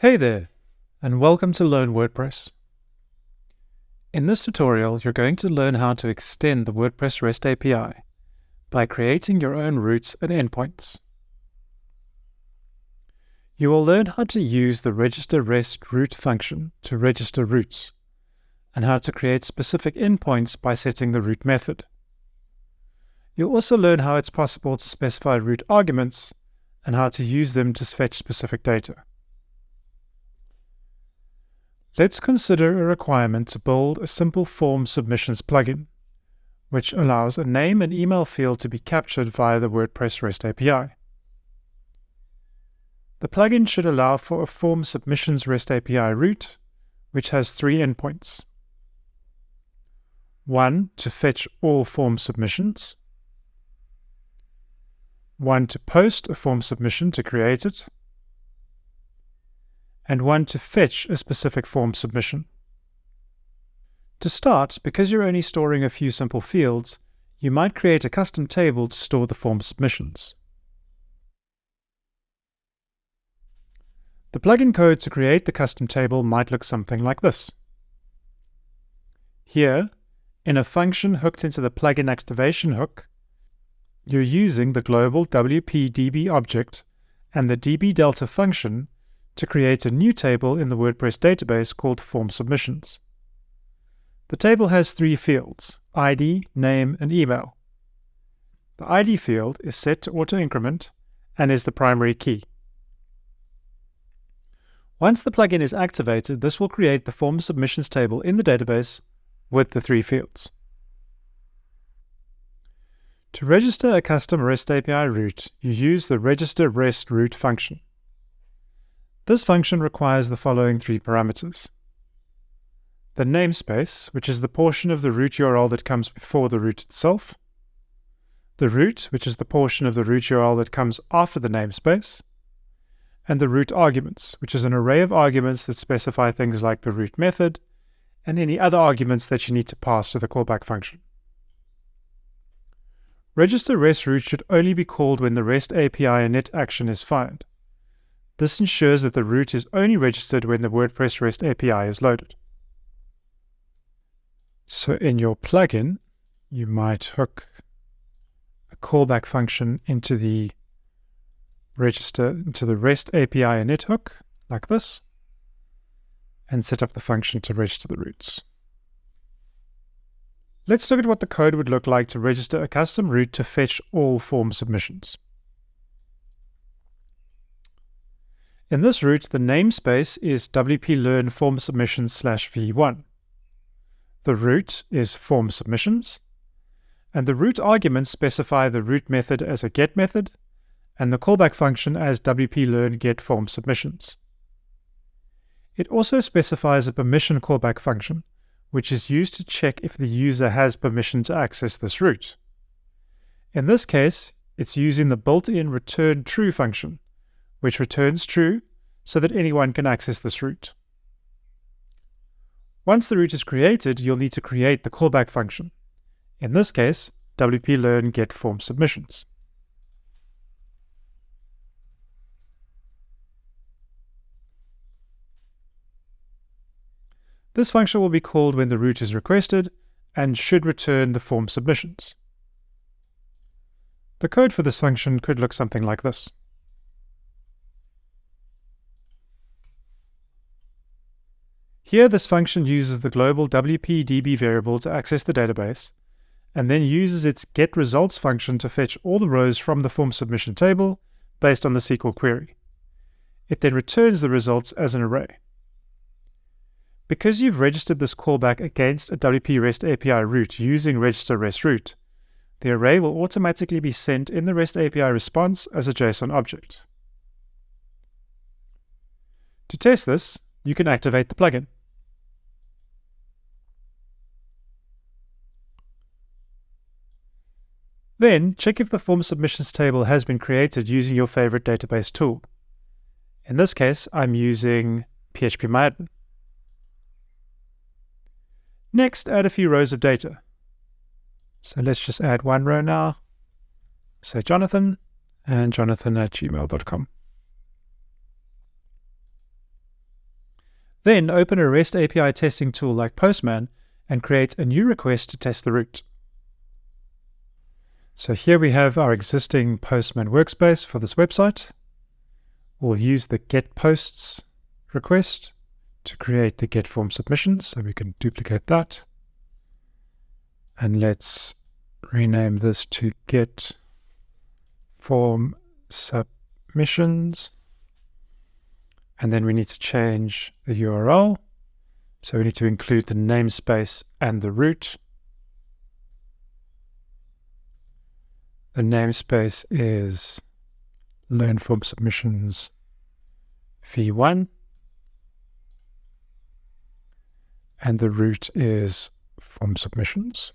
Hey there, and welcome to Learn WordPress. In this tutorial, you're going to learn how to extend the WordPress REST API by creating your own routes and endpoints. You will learn how to use the register REST route function to register routes, and how to create specific endpoints by setting the route method. You'll also learn how it's possible to specify route arguments and how to use them to fetch specific data. Let's consider a requirement to build a simple form submissions plugin, which allows a name and email field to be captured via the WordPress REST API. The plugin should allow for a form submissions REST API route, which has three endpoints. One to fetch all form submissions, one to post a form submission to create it, and one to fetch a specific form submission. To start, because you're only storing a few simple fields, you might create a custom table to store the form submissions. The plugin code to create the custom table might look something like this. Here, in a function hooked into the plugin activation hook, you're using the global WP-DB object and the db delta function to create a new table in the WordPress database called Form Submissions. The table has three fields, ID, name, and email. The ID field is set to auto-increment and is the primary key. Once the plugin is activated, this will create the Form Submissions table in the database with the three fields. To register a custom REST API route, you use the register REST route function. This function requires the following three parameters. The namespace, which is the portion of the route URL that comes before the route itself. The route, which is the portion of the route URL that comes after the namespace. And the route arguments, which is an array of arguments that specify things like the route method and any other arguments that you need to pass to the callback function. Register REST route should only be called when the REST API init action is fired. This ensures that the route is only registered when the WordPress REST API is loaded. So in your plugin, you might hook a callback function into the register into the REST API init hook like this and set up the function to register the routes. Let's look at what the code would look like to register a custom route to fetch all form submissions. In this route, the namespace is wp-learn form submissions slash v1. The route is form submissions, and the route arguments specify the route method as a get method, and the callback function as wp-learn get form submissions. It also specifies a permission callback function, which is used to check if the user has permission to access this route. In this case, it's using the built-in return true function, which returns true so that anyone can access this route. Once the route is created, you'll need to create the callback function. In this case, wp-learn get form submissions. This function will be called when the route is requested and should return the form submissions. The code for this function could look something like this. Here, this function uses the global WP-DB variable to access the database, and then uses its getResults function to fetch all the rows from the form submission table based on the SQL query. It then returns the results as an array. Because you've registered this callback against a WP REST API route using register REST route, the array will automatically be sent in the REST API response as a JSON object. To test this, you can activate the plugin. Then check if the form submissions table has been created using your favorite database tool. In this case, I'm using PHPMyAdmin. Next, add a few rows of data. So let's just add one row now. Say Jonathan and jonathan at gmail.com. Then open a REST API testing tool like Postman and create a new request to test the route. So here we have our existing Postman workspace for this website. We'll use the get posts request to create the get form submissions. So we can duplicate that. And let's rename this to get form submissions. And then we need to change the URL. So we need to include the namespace and the route. The namespace is learn form submissions v1 and the route is form submissions.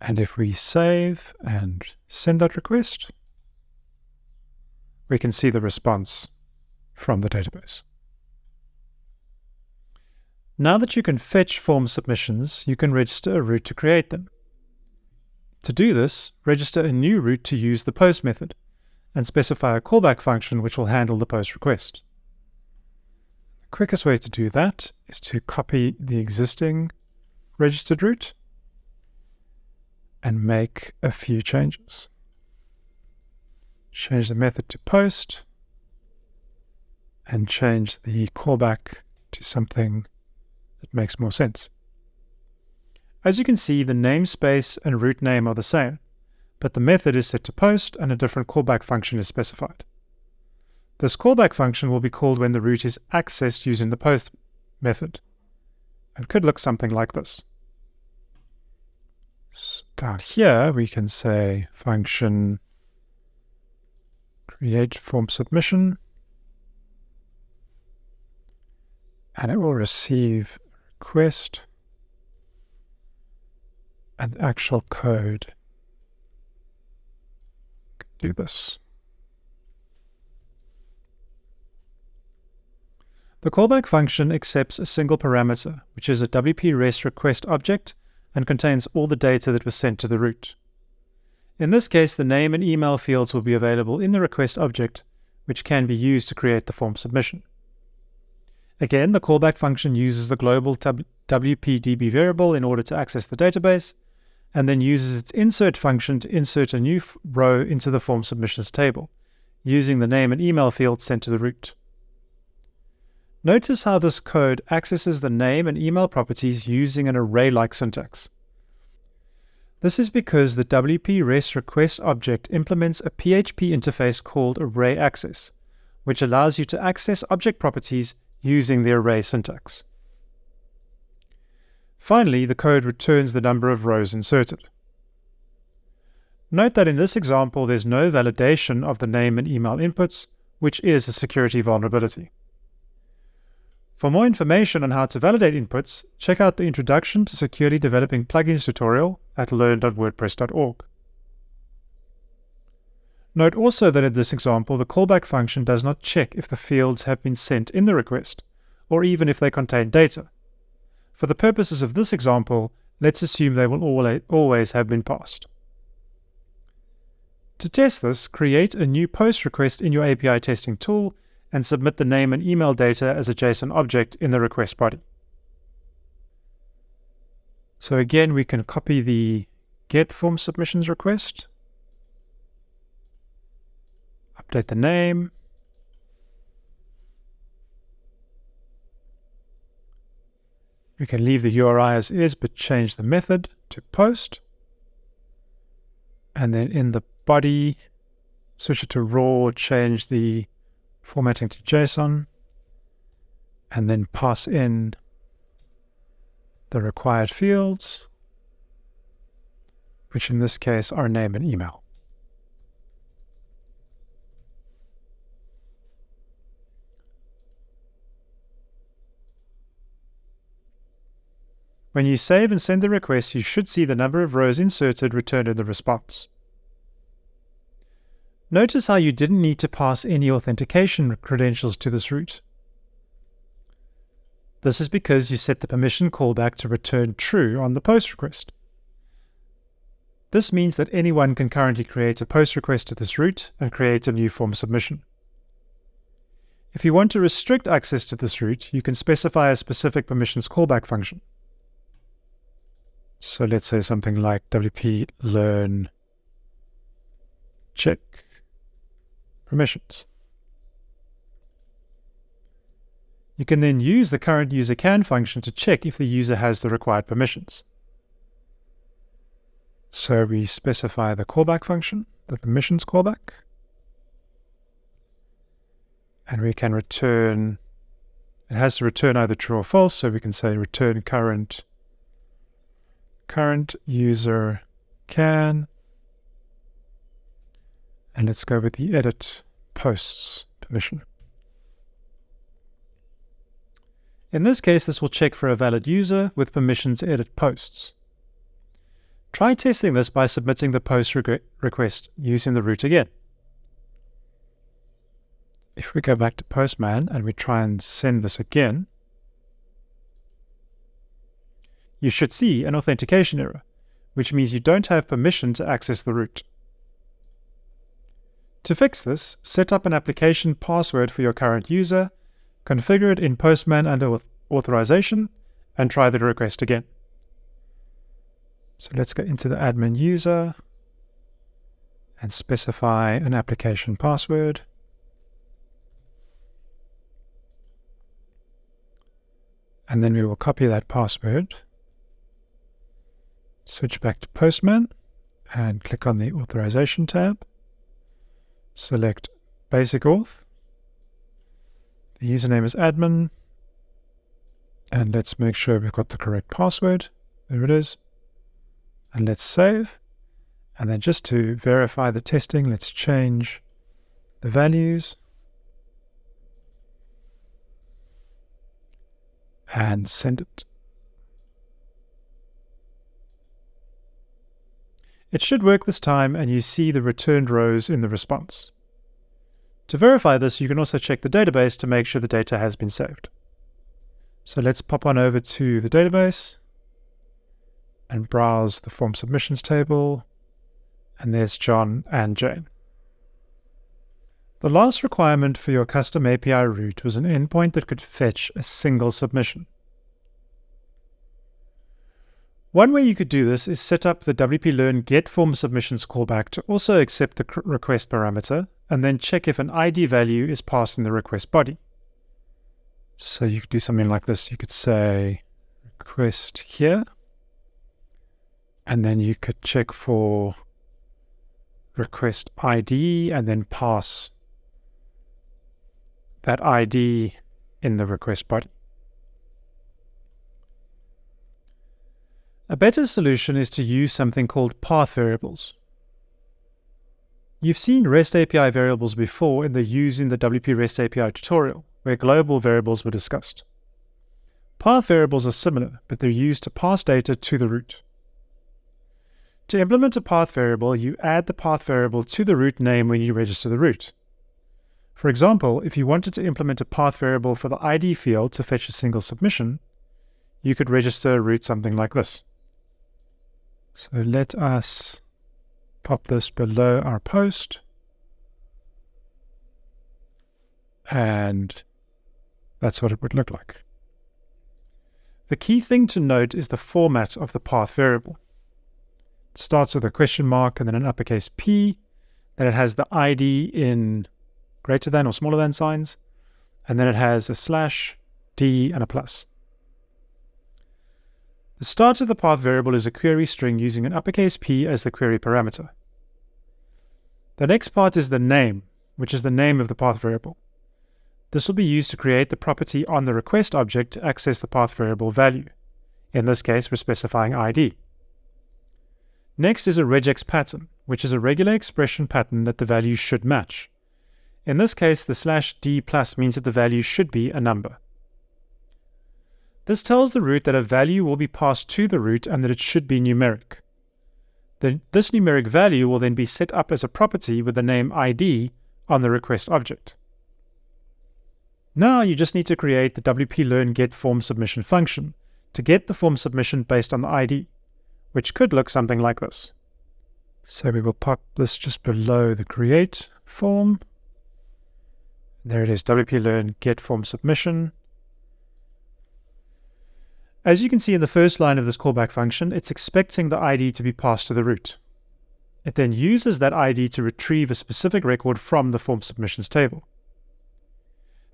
And if we save and send that request, we can see the response from the database. Now that you can fetch form submissions, you can register a route to create them. To do this, register a new route to use the post method and specify a callback function which will handle the post request. The quickest way to do that is to copy the existing registered route and make a few changes. Change the method to post and change the callback to something that makes more sense. As you can see, the namespace and route name are the same, but the method is set to post and a different callback function is specified. This callback function will be called when the route is accessed using the post method and could look something like this So down here, we can say function create form submission, and it will receive request and actual code. Do this. The callback function accepts a single parameter, which is a WP REST request object and contains all the data that was sent to the route. In this case, the name and email fields will be available in the request object, which can be used to create the form submission. Again, the callback function uses the global WPDB variable in order to access the database, and then uses its insert function to insert a new row into the form submissions table, using the name and email fields sent to the route. Notice how this code accesses the name and email properties using an array-like syntax. This is because the WP REST request object implements a PHP interface called array access, which allows you to access object properties using the array syntax. Finally, the code returns the number of rows inserted. Note that in this example, there's no validation of the name and email inputs, which is a security vulnerability. For more information on how to validate inputs, check out the Introduction to Securely Developing Plugins tutorial at learn.wordpress.org. Note also that in this example, the callback function does not check if the fields have been sent in the request, or even if they contain data. For the purposes of this example, let's assume they will always have been passed. To test this, create a new post request in your API testing tool and submit the name and email data as a JSON object in the request body. So again, we can copy the get form submissions request, update the name, We can leave the URI as is, but change the method to post. And then in the body, switch it to raw, change the formatting to JSON, and then pass in the required fields, which in this case are name and email. When you save and send the request, you should see the number of rows inserted returned in the response. Notice how you didn't need to pass any authentication credentials to this route. This is because you set the permission callback to return true on the post request. This means that anyone can currently create a post request to this route and create a new form submission. If you want to restrict access to this route, you can specify a specific permissions callback function. So let's say something like wp learn check permissions. You can then use the current user can function to check if the user has the required permissions. So we specify the callback function, the permissions callback, and we can return, it has to return either true or false, so we can say return current, current user can, and let's go with the edit posts permission. In this case, this will check for a valid user with permissions to edit posts. Try testing this by submitting the post request using the route again. If we go back to Postman and we try and send this again, you should see an authentication error, which means you don't have permission to access the route. To fix this, set up an application password for your current user, configure it in Postman under authorization, and try the request again. So let's go into the admin user and specify an application password. And then we will copy that password, switch back to Postman, and click on the Authorization tab. Select Basic Auth. The username is admin. And let's make sure we've got the correct password. There it is and let's save. And then just to verify the testing, let's change the values and send it. It should work this time and you see the returned rows in the response. To verify this, you can also check the database to make sure the data has been saved. So let's pop on over to the database and browse the form submissions table. And there's John and Jane. The last requirement for your custom API route was an endpoint that could fetch a single submission. One way you could do this is set up the WP Learn get form submissions callback to also accept the request parameter and then check if an ID value is passed in the request body. So you could do something like this. You could say request here and then you could check for request ID and then pass that ID in the request body. A better solution is to use something called path variables. You've seen REST API variables before in the Using the WP REST API tutorial, where global variables were discussed. Path variables are similar, but they're used to pass data to the route. To implement a path variable, you add the path variable to the route name when you register the route. For example, if you wanted to implement a path variable for the ID field to fetch a single submission, you could register a route something like this. So let us pop this below our post. And that's what it would look like. The key thing to note is the format of the path variable starts with a question mark and then an uppercase P. Then it has the ID in greater than or smaller than signs. And then it has a slash, D, and a plus. The start of the path variable is a query string using an uppercase P as the query parameter. The next part is the name, which is the name of the path variable. This will be used to create the property on the request object to access the path variable value. In this case, we're specifying ID. Next is a regex pattern, which is a regular expression pattern that the value should match. In this case, the slash d plus means that the value should be a number. This tells the route that a value will be passed to the route and that it should be numeric. The, this numeric value will then be set up as a property with the name id on the request object. Now you just need to create the WP Learn get form submission function to get the form submission based on the ID which could look something like this. So we will pop this just below the create form. There it is, WP Learn get form submission. As you can see in the first line of this callback function, it's expecting the ID to be passed to the route. It then uses that ID to retrieve a specific record from the form submissions table.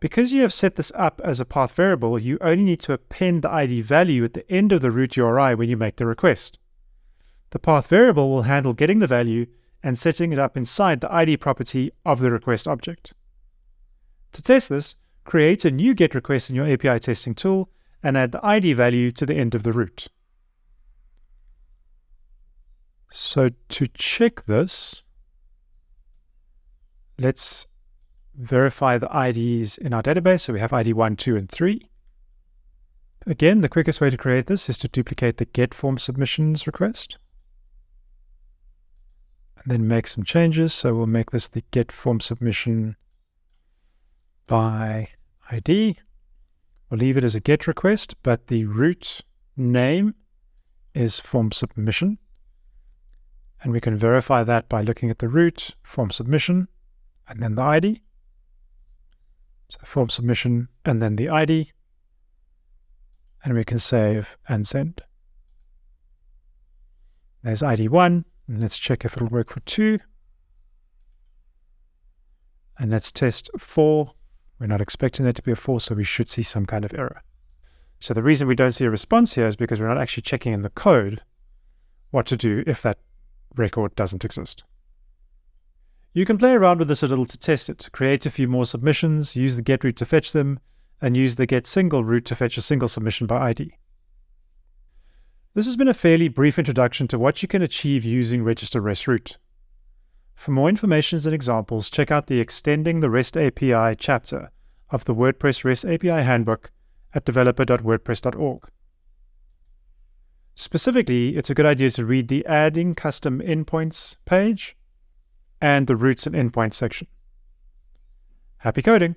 Because you have set this up as a path variable, you only need to append the ID value at the end of the route URI when you make the request. The path variable will handle getting the value and setting it up inside the ID property of the request object. To test this, create a new GET request in your API testing tool and add the ID value to the end of the route. So to check this, let's verify the IDs in our database. So we have ID 1, 2, and 3. Again, the quickest way to create this is to duplicate the get form submissions request. And then make some changes. So we'll make this the get form submission by ID. We'll leave it as a GET request, but the route name is form submission. And we can verify that by looking at the route, form submission, and then the ID. So form submission, and then the ID. And we can save and send. There's ID 1, and let's check if it'll work for 2. And let's test 4 we're not expecting there to be a false, so we should see some kind of error. So the reason we don't see a response here is because we're not actually checking in the code what to do if that record doesn't exist. You can play around with this a little to test it, create a few more submissions, use the get route to fetch them, and use the get single route to fetch a single submission by ID. This has been a fairly brief introduction to what you can achieve using register REST route. For more information and examples, check out the Extending the REST API chapter of the WordPress REST API Handbook at developer.wordpress.org. Specifically, it's a good idea to read the Adding Custom Endpoints page and the Routes and Endpoints section. Happy coding!